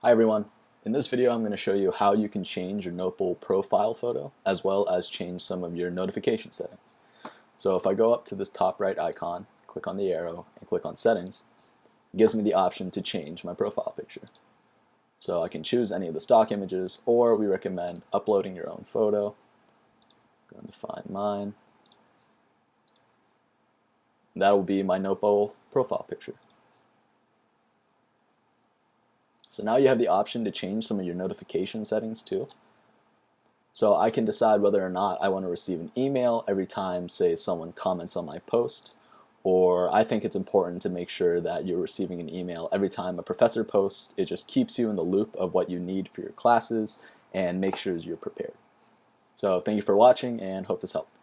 Hi everyone. In this video I'm going to show you how you can change your Notebowl profile photo as well as change some of your notification settings. So if I go up to this top right icon, click on the arrow, and click on settings, it gives me the option to change my profile picture. So I can choose any of the stock images or we recommend uploading your own photo. I'm going to find mine. That will be my Notebowl profile picture. So now you have the option to change some of your notification settings too. So I can decide whether or not I want to receive an email every time, say, someone comments on my post, or I think it's important to make sure that you're receiving an email every time a professor posts. It just keeps you in the loop of what you need for your classes and make sure you're prepared. So thank you for watching and hope this helped.